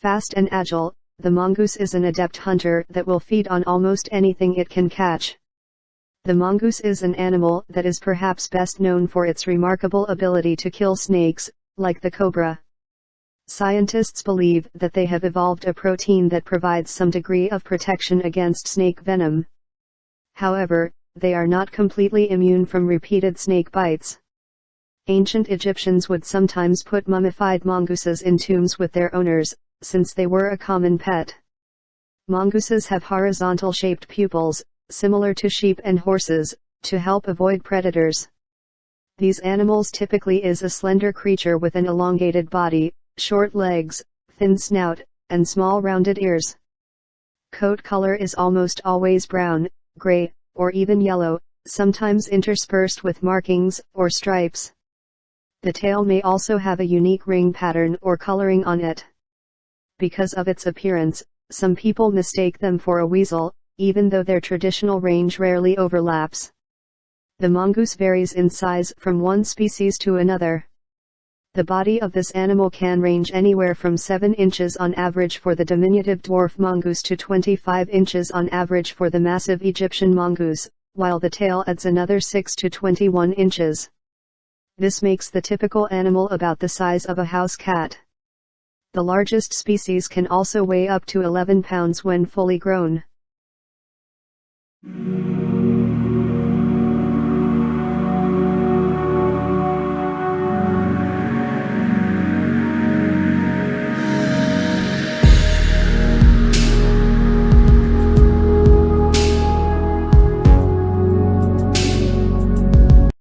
Fast and agile, the mongoose is an adept hunter that will feed on almost anything it can catch. The mongoose is an animal that is perhaps best known for its remarkable ability to kill snakes, like the cobra. Scientists believe that they have evolved a protein that provides some degree of protection against snake venom. However, they are not completely immune from repeated snake bites. Ancient Egyptians would sometimes put mummified mongooses in tombs with their owners, since they were a common pet. Mongooses have horizontal shaped pupils, similar to sheep and horses, to help avoid predators. These animals typically is a slender creature with an elongated body, short legs, thin snout, and small rounded ears. Coat color is almost always brown, gray, or even yellow, sometimes interspersed with markings or stripes. The tail may also have a unique ring pattern or coloring on it because of its appearance, some people mistake them for a weasel, even though their traditional range rarely overlaps. The mongoose varies in size from one species to another. The body of this animal can range anywhere from 7 inches on average for the diminutive dwarf mongoose to 25 inches on average for the massive Egyptian mongoose, while the tail adds another 6 to 21 inches. This makes the typical animal about the size of a house cat the largest species can also weigh up to 11 pounds when fully grown.